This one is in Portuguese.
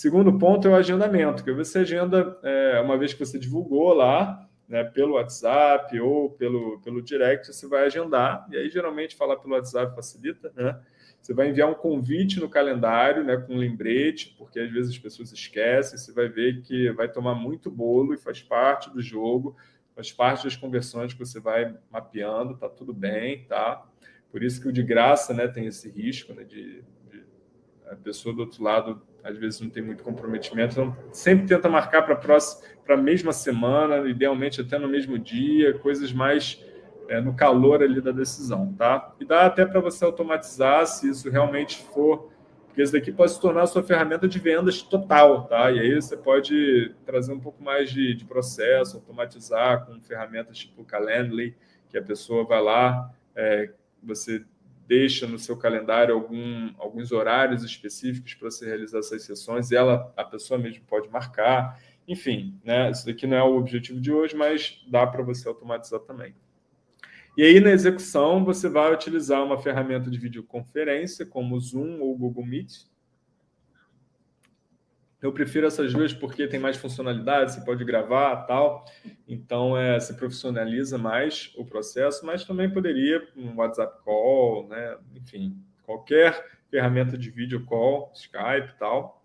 Segundo ponto é o agendamento, que você agenda, é, uma vez que você divulgou lá, né, pelo WhatsApp ou pelo, pelo direct, você vai agendar, e aí geralmente falar pelo WhatsApp facilita, né? Você vai enviar um convite no calendário, né, com um lembrete, porque às vezes as pessoas esquecem, você vai ver que vai tomar muito bolo e faz parte do jogo, faz parte das conversões que você vai mapeando, tá tudo bem, tá? Por isso que o de graça, né, tem esse risco, né, de, de a pessoa do outro lado às vezes não tem muito comprometimento, então sempre tenta marcar para a mesma semana, idealmente até no mesmo dia, coisas mais é, no calor ali da decisão, tá? E dá até para você automatizar se isso realmente for, porque isso daqui pode se tornar a sua ferramenta de vendas total, tá? E aí você pode trazer um pouco mais de, de processo, automatizar com ferramentas tipo Calendly, que a pessoa vai lá, é, você deixa no seu calendário algum, alguns horários específicos para você realizar essas sessões, e ela, a pessoa mesmo pode marcar. Enfim, né? isso daqui não é o objetivo de hoje, mas dá para você automatizar também. E aí, na execução, você vai utilizar uma ferramenta de videoconferência, como o Zoom ou o Google Meet, eu prefiro essas duas porque tem mais funcionalidade, você pode gravar tal. Então, é, se profissionaliza mais o processo, mas também poderia um WhatsApp Call, né? enfim, qualquer ferramenta de vídeo call, Skype e tal.